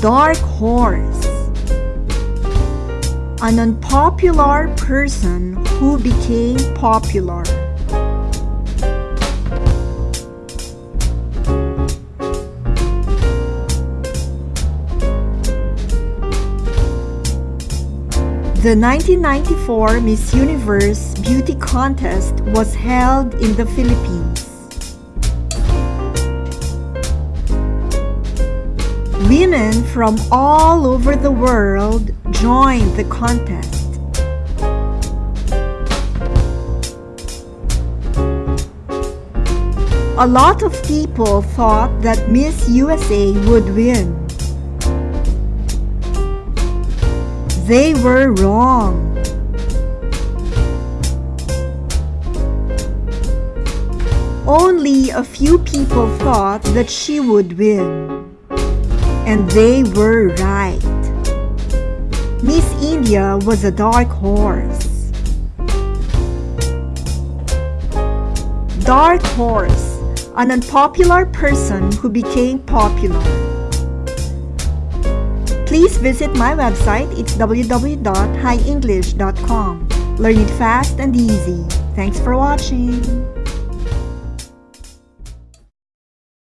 Dark horse. An unpopular person who became popular. The 1994 Miss Universe Beauty Contest was held in the Philippines. Women from all over the world joined the contest. A lot of people thought that Miss USA would win. They were wrong. Only a few people thought that she would win. And they were right. Miss India was a dark horse. Dark horse, an unpopular person who became popular. Please visit my website. It's www.highenglish.com. Learn it fast and easy. Thanks for watching.